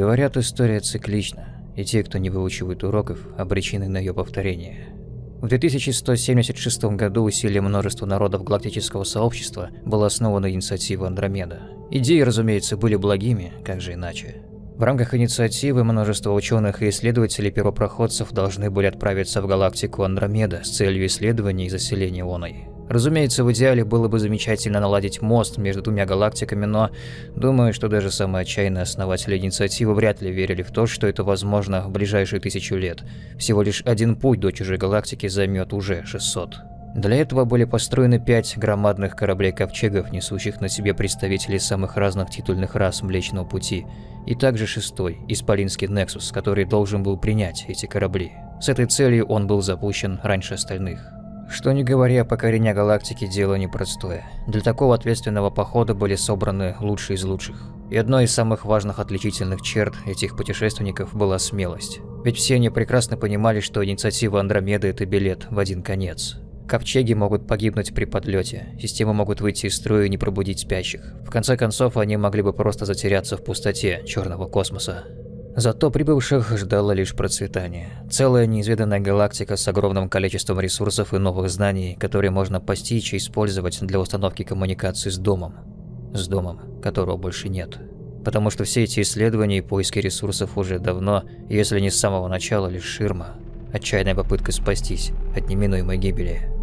Говорят, история циклична, и те, кто не выучивает уроков, обречены на ее повторение. В 2176 году усилием множества народов галактического сообщества была основана инициатива Андромеда. Идеи, разумеется, были благими, как же иначе. В рамках инициативы множество ученых и исследователей первопроходцев должны были отправиться в галактику Андромеда с целью исследования и заселения оной. Разумеется, в идеале было бы замечательно наладить мост между двумя галактиками, но думаю, что даже самые отчаянные основатели инициативы вряд ли верили в то, что это возможно в ближайшие тысячу лет. Всего лишь один путь до чужой галактики займет уже 600. Для этого были построены пять громадных кораблей-ковчегов, несущих на себе представителей самых разных титульных рас Млечного Пути, и также шестой, Исполинский Нексус, который должен был принять эти корабли. С этой целью он был запущен раньше остальных. Что не говоря, покорение галактики – дело непростое. Для такого ответственного похода были собраны лучшие из лучших. И одной из самых важных отличительных черт этих путешественников была смелость. Ведь все они прекрасно понимали, что инициатива Андромеды – это билет в один конец. Ковчеги могут погибнуть при подлете, системы могут выйти из строя и не пробудить спящих. В конце концов, они могли бы просто затеряться в пустоте черного космоса. Зато прибывших ждало лишь процветание. Целая неизведанная галактика с огромным количеством ресурсов и новых знаний, которые можно постичь и использовать для установки коммуникации с домом. С домом, которого больше нет. Потому что все эти исследования и поиски ресурсов уже давно, если не с самого начала, лишь ширма. Отчаянная попытка спастись от неминуемой гибели.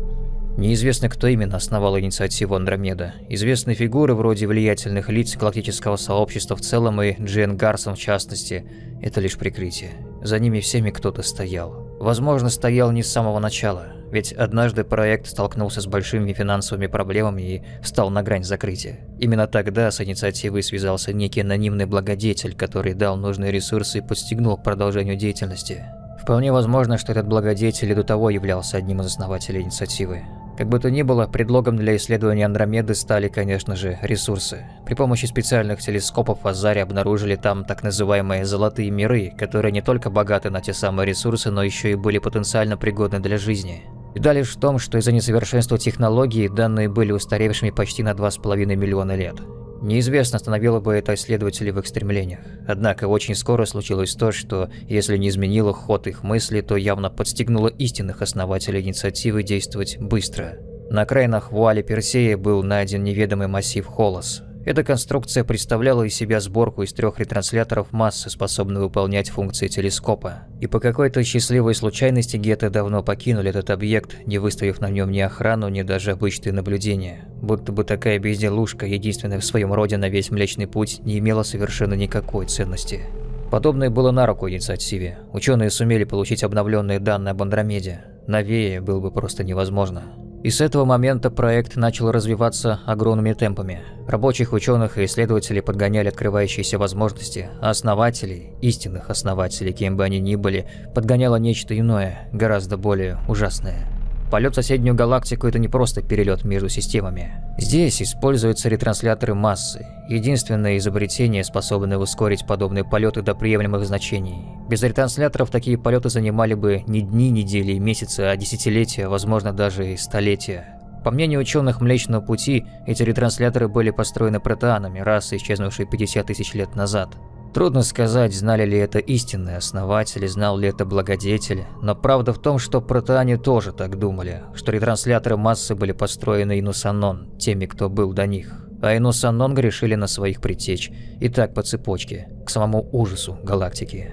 Неизвестно, кто именно основал инициативу Андромеда. Известные фигуры вроде влиятельных лиц галактического сообщества в целом и Джен Гарсон в частности – это лишь прикрытие. За ними всеми кто-то стоял. Возможно, стоял не с самого начала, ведь однажды проект столкнулся с большими финансовыми проблемами и встал на грань закрытия. Именно тогда с инициативой связался некий анонимный благодетель, который дал нужные ресурсы и подстегнул к продолжению деятельности. Вполне возможно, что этот благодетель и до того являлся одним из основателей инициативы. Как бы то ни было, предлогом для исследования Андромеды стали, конечно же, ресурсы. При помощи специальных телескопов Азари обнаружили там так называемые «золотые миры», которые не только богаты на те самые ресурсы, но еще и были потенциально пригодны для жизни. Беда лишь в том, что из-за несовершенства технологий данные были устаревшими почти на 2,5 миллиона лет. Неизвестно, остановило бы это исследователей в их стремлениях. Однако очень скоро случилось то, что, если не изменило ход их мысли, то явно подстегнуло истинных основателей инициативы действовать быстро. На окраинах вуали Персея был найден неведомый массив Холос, эта конструкция представляла из себя сборку из трех ретрансляторов массы, способной выполнять функции телескопа. И по какой-то счастливой случайности геты давно покинули этот объект, не выставив на нем ни охрану, ни даже обычные наблюдения. Будто бы такая безделушка, единственная в своем роде на весь Млечный Путь, не имела совершенно никакой ценности. Подобное было на руку инициативе. Ученые сумели получить обновленные данные об Андромеде. Новее было бы просто невозможно. И с этого момента проект начал развиваться огромными темпами. Рабочих, ученых и исследователей подгоняли открывающиеся возможности, а основателей, истинных основателей, кем бы они ни были, подгоняло нечто иное, гораздо более ужасное. Полет в соседнюю галактику – это не просто перелет между системами. Здесь используются ретрансляторы массы, единственное изобретение, способное ускорить подобные полеты до приемлемых значений. Без ретрансляторов такие полеты занимали бы не дни, недели месяцы, а десятилетия, возможно даже и столетия. По мнению ученых Млечного Пути, эти ретрансляторы были построены протеанами, расы, исчезнувшей 50 тысяч лет назад. Трудно сказать, знали ли это истинные основатели, знал ли это благодетель, но правда в том, что протеане тоже так думали, что ретрансляторы массы были построены Инусанон, теми, кто был до них. А Инусанон грешили на своих притечь, и так по цепочке, к самому ужасу галактики,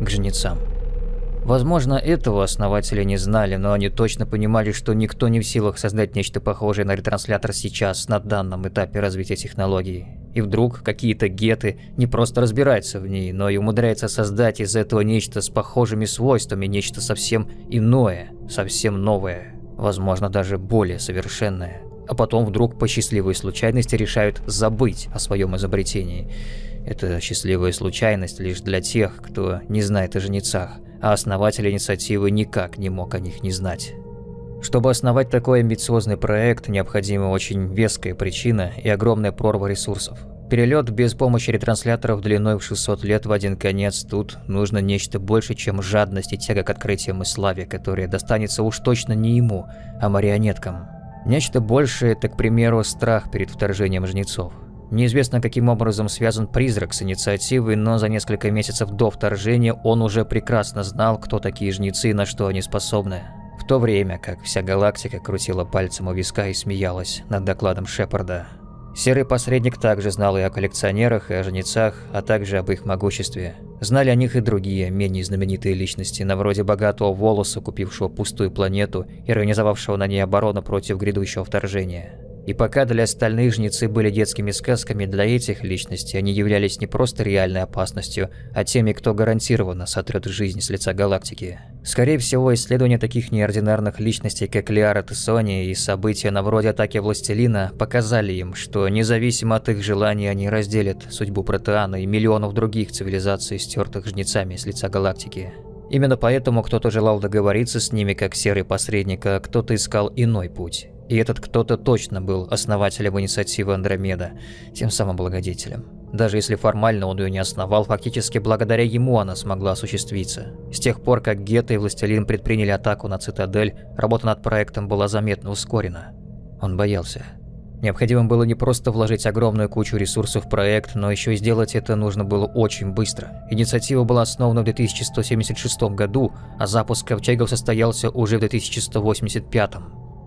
к жнецам. Возможно, этого основатели не знали, но они точно понимали, что никто не в силах создать нечто похожее на ретранслятор сейчас, на данном этапе развития технологий. И вдруг какие-то геты не просто разбираются в ней, но и умудряются создать из этого нечто с похожими свойствами, нечто совсем иное, совсем новое, возможно даже более совершенное. А потом вдруг по счастливой случайности решают забыть о своем изобретении. Это счастливая случайность лишь для тех, кто не знает о жнецах, а основатель инициативы никак не мог о них не знать. Чтобы основать такой амбициозный проект, необходима очень веская причина и огромная прорва ресурсов. Перелет без помощи ретрансляторов длиной в 600 лет в один конец тут нужно нечто больше, чем жадность и тяга к открытиям и славе, которая достанется уж точно не ему, а марионеткам. Нечто большее – это, к примеру, страх перед вторжением жнецов. Неизвестно, каким образом связан призрак с инициативой, но за несколько месяцев до вторжения он уже прекрасно знал, кто такие жнецы и на что они способны. То время как вся галактика крутила пальцем у виска и смеялась над докладом Шепарда. Серый посредник также знал и о коллекционерах, и о жнецах, а также об их могуществе. Знали о них и другие, менее знаменитые личности, на вроде богатого волоса, купившего пустую планету и организовавшего на ней оборону против грядущего вторжения. И пока для остальных жнецы были детскими сказками, для этих личностей они являлись не просто реальной опасностью, а теми, кто гарантированно сотрет жизнь с лица галактики. Скорее всего, исследования таких неординарных личностей, как Лиара Тессони и события на вроде атаки Властелина, показали им, что независимо от их желаний они разделят судьбу Протеана и миллионов других цивилизаций, стертых жнецами с лица галактики. Именно поэтому кто-то желал договориться с ними как серый посредник, а кто-то искал иной путь. И этот кто-то точно был основателем инициативы Андромеда, тем самым благодетелем. Даже если формально он ее не основал, фактически благодаря ему она смогла осуществиться. С тех пор, как Гетто и Властелин предприняли атаку на Цитадель, работа над проектом была заметно ускорена. Он боялся. Необходимо было не просто вложить огромную кучу ресурсов в проект, но еще и сделать это нужно было очень быстро. Инициатива была основана в 2176 году, а запуск ковчегов состоялся уже в 2185.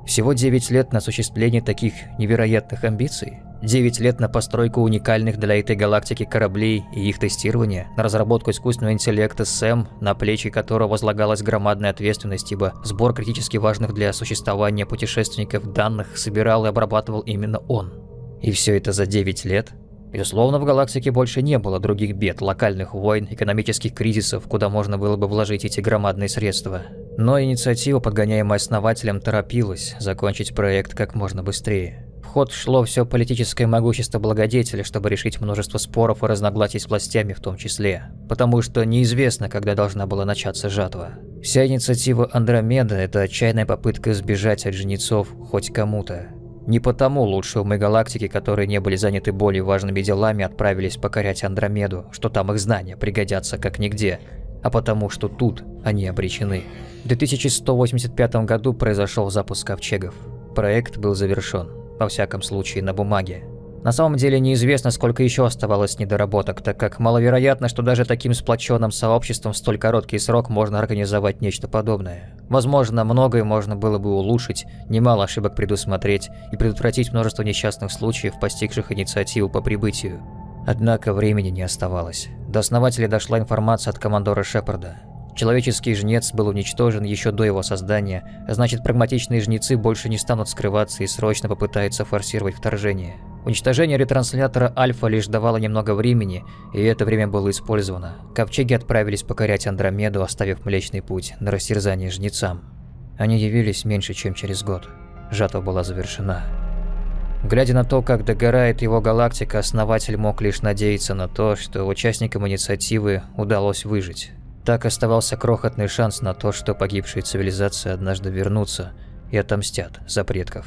Всего 9 лет на осуществление таких невероятных амбиций. 9 лет на постройку уникальных для этой галактики кораблей и их тестирование, на разработку искусственного интеллекта СЭМ, на плечи которого возлагалась громадная ответственность, ибо сбор критически важных для существования путешественников данных собирал и обрабатывал именно он. И все это за 9 лет? Безусловно, в галактике больше не было других бед, локальных войн, экономических кризисов, куда можно было бы вложить эти громадные средства. Но инициатива, подгоняемая основателем, торопилась закончить проект как можно быстрее. В ход шло все политическое могущество благодетеля, чтобы решить множество споров и разногласий с властями в том числе. Потому что неизвестно, когда должна была начаться жатва. Вся инициатива Андромеда – это отчаянная попытка сбежать от жнецов хоть кому-то. Не потому лучшие умы галактики, которые не были заняты более важными делами, отправились покорять Андромеду, что там их знания пригодятся как нигде, а потому что тут они обречены. В 2185 году произошел запуск ковчегов. Проект был завершен, во всяком случае на бумаге. На самом деле неизвестно, сколько еще оставалось недоработок, так как маловероятно, что даже таким сплоченным сообществом в столь короткий срок можно организовать нечто подобное. Возможно, многое можно было бы улучшить, немало ошибок предусмотреть и предотвратить множество несчастных случаев, постигших инициативу по прибытию. Однако времени не оставалось. До основателя дошла информация от командора Шепарда. Человеческий жнец был уничтожен еще до его создания, а значит прагматичные жнецы больше не станут скрываться и срочно попытаются форсировать вторжение. Уничтожение ретранслятора Альфа лишь давало немного времени, и это время было использовано. Ковчеги отправились покорять Андромеду, оставив Млечный Путь на растерзание жнецам. Они явились меньше, чем через год. Жатва была завершена. Глядя на то, как догорает его галактика, основатель мог лишь надеяться на то, что участникам инициативы удалось выжить. Так оставался крохотный шанс на то, что погибшие цивилизации однажды вернутся и отомстят за предков.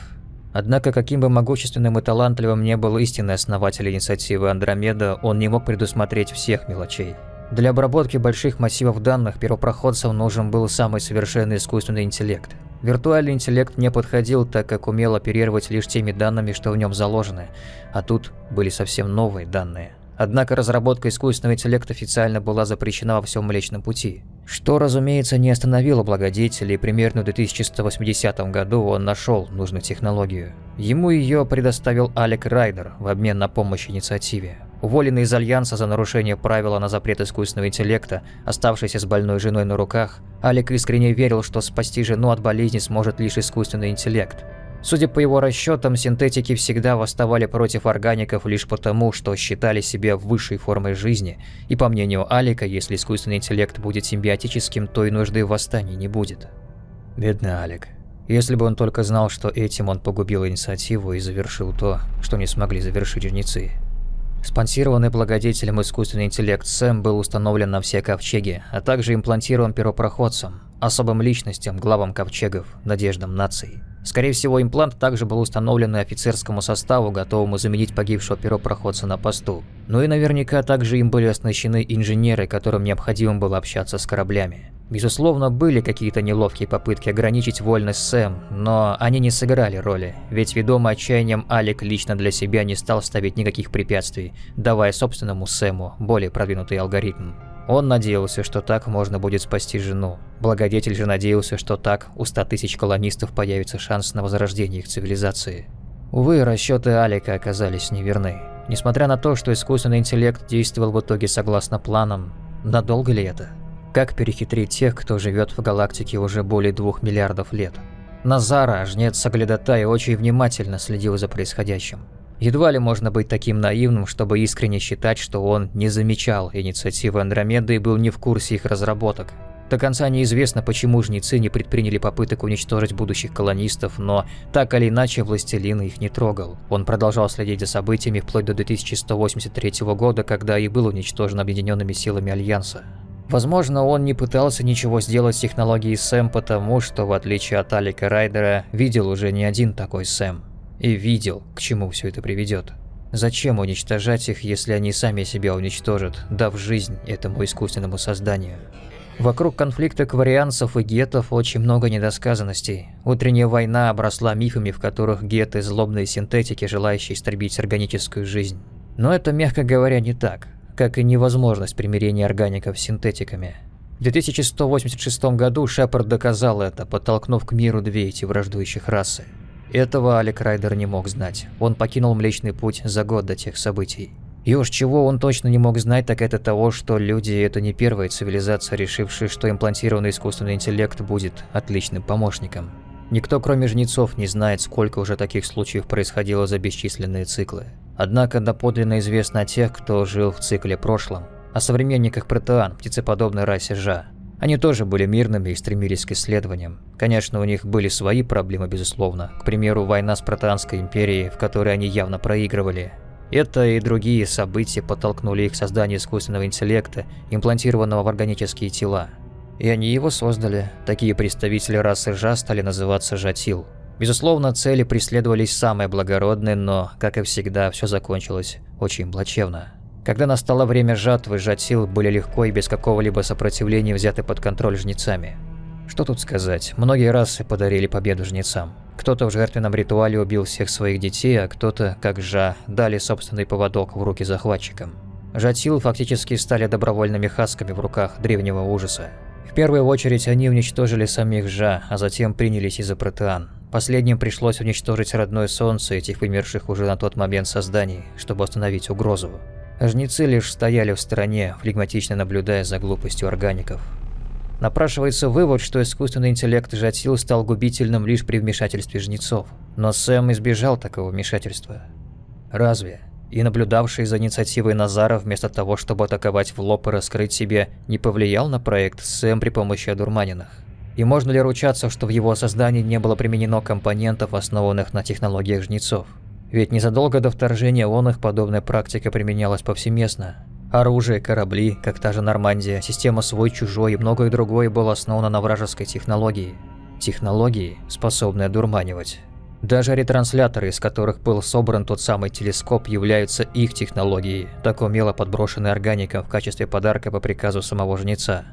Однако, каким бы могущественным и талантливым не был истинный основатель инициативы Андромеда, он не мог предусмотреть всех мелочей. Для обработки больших массивов данных первопроходцам нужен был самый совершенный искусственный интеллект. Виртуальный интеллект не подходил, так как умел оперировать лишь теми данными, что в нем заложены, а тут были совсем новые данные. Однако разработка искусственного интеллекта официально была запрещена во всем Млечном Пути. Что, разумеется, не остановило благодетеля, и примерно в 2180 году он нашел нужную технологию. Ему ее предоставил Алек Райдер в обмен на помощь инициативе. Уволенный из Альянса за нарушение правила на запрет искусственного интеллекта, оставшийся с больной женой на руках, Алек искренне верил, что спасти жену от болезни сможет лишь искусственный интеллект. Судя по его расчетам, синтетики всегда восставали против органиков лишь потому, что считали себя высшей формой жизни, и по мнению Алика, если искусственный интеллект будет симбиотическим, то и нужды в восстании не будет. Бедный Алик. Если бы он только знал, что этим он погубил инициативу и завершил то, что не смогли завершить жнецы. Спонсированный благодетелем искусственный интеллект Сэм был установлен на все ковчеги, а также имплантирован первопроходцам, особым личностям, главам ковчегов, надеждам наций. Скорее всего, имплант также был установлен и офицерскому составу, готовому заменить погибшего первопроходца на посту. Ну и наверняка также им были оснащены инженеры, которым необходимо было общаться с кораблями. Безусловно, были какие-то неловкие попытки ограничить вольность Сэм, но они не сыграли роли, ведь ведомый отчаянием Алик лично для себя не стал ставить никаких препятствий, давая собственному Сэму более продвинутый алгоритм. Он надеялся, что так можно будет спасти жену. Благодетель же надеялся, что так у 100 тысяч колонистов появится шанс на возрождение их цивилизации. Увы, расчеты Алика оказались неверны. Несмотря на то, что искусственный интеллект действовал в итоге согласно планам, надолго ли это? Как перехитрить тех, кто живет в галактике уже более двух миллиардов лет? Назара, жнец Саглядатай, очень внимательно следил за происходящим. Едва ли можно быть таким наивным, чтобы искренне считать, что он не замечал инициативы Андромеды и был не в курсе их разработок. До конца неизвестно, почему жнецы не предприняли попыток уничтожить будущих колонистов, но так или иначе властелин их не трогал. Он продолжал следить за событиями вплоть до 2183 года, когда и был уничтожен объединенными силами Альянса. Возможно, он не пытался ничего сделать с технологией Сэм, потому что, в отличие от Алика Райдера, видел уже не один такой Сэм. И видел, к чему все это приведет. Зачем уничтожать их, если они сами себя уничтожат, дав жизнь этому искусственному созданию? Вокруг конфликта кварианцев и гетов очень много недосказанностей. Утренняя война обросла мифами, в которых геты – злобные синтетики, желающие истребить органическую жизнь. Но это, мягко говоря, не так как и невозможность примирения органиков с синтетиками. В 2186 году Шепард доказал это, подтолкнув к миру две эти враждующих расы. Этого Алек Райдер не мог знать. Он покинул Млечный Путь за год до тех событий. И уж чего он точно не мог знать, так это того, что люди – это не первая цивилизация, решившая, что имплантированный искусственный интеллект будет отличным помощником. Никто, кроме жнецов, не знает, сколько уже таких случаев происходило за бесчисленные циклы. Однако доподлинно известно о тех, кто жил в цикле прошлом, о современниках протеан, птицеподобной расе Жа. Они тоже были мирными и стремились к исследованиям. Конечно, у них были свои проблемы, безусловно. К примеру, война с Протеанской империей, в которой они явно проигрывали. Это и другие события подтолкнули их к созданию искусственного интеллекта, имплантированного в органические тела. И они его создали. Такие представители расы Жа стали называться Жатил. Безусловно, цели преследовались самые благородные, но, как и всегда, все закончилось очень плачевно. Когда настало время жатвы, жатил были легко и без какого-либо сопротивления взяты под контроль жнецами. Что тут сказать, многие расы подарили победу жнецам. Кто-то в жертвенном ритуале убил всех своих детей, а кто-то, как Жа, дали собственный поводок в руки захватчикам. Жатил фактически стали добровольными хасками в руках древнего ужаса. В первую очередь они уничтожили самих Жа, а затем принялись из за протеан. Последним пришлось уничтожить родное солнце этих вымерших уже на тот момент созданий, чтобы остановить угрозу. Жнецы лишь стояли в стороне, флегматично наблюдая за глупостью органиков. Напрашивается вывод, что искусственный интеллект Жатил стал губительным лишь при вмешательстве жнецов. Но Сэм избежал такого вмешательства. Разве? И наблюдавший за инициативой Назара, вместо того, чтобы атаковать в лоб и раскрыть себе, не повлиял на проект Сэм при помощи одурманенных? И можно ли ручаться, что в его создании не было применено компонентов, основанных на технологиях жнецов? Ведь незадолго до вторжения он их подобная практика применялась повсеместно. Оружие, корабли, как та же Нормандия, система свой-чужой и многое другое было основано на вражеской технологии. Технологии, способные одурманивать. Даже ретрансляторы, из которых был собран тот самый телескоп, являются их технологией, так умело подброшенной органиком в качестве подарка по приказу самого жнеца.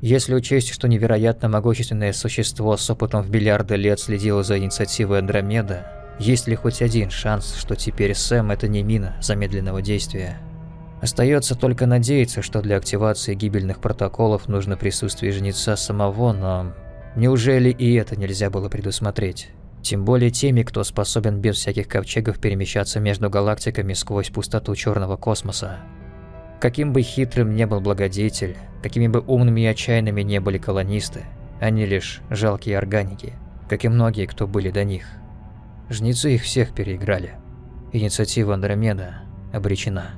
Если учесть, что невероятно могущественное существо с опытом в миллиарды лет следило за инициативой Андромеда, есть ли хоть один шанс, что теперь Сэм – это не мина замедленного действия? Остается только надеяться, что для активации гибельных протоколов нужно присутствие жнеца самого, но неужели и это нельзя было предусмотреть? Тем более теми, кто способен без всяких ковчегов перемещаться между галактиками сквозь пустоту черного космоса. Каким бы хитрым не был благодетель, какими бы умными и отчаянными не были колонисты, они лишь жалкие органики, как и многие, кто были до них. Жнецы их всех переиграли. Инициатива Андромеда обречена.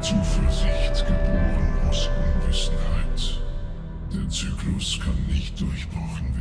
Zuversicht Zyklus kann nicht durchbrochen.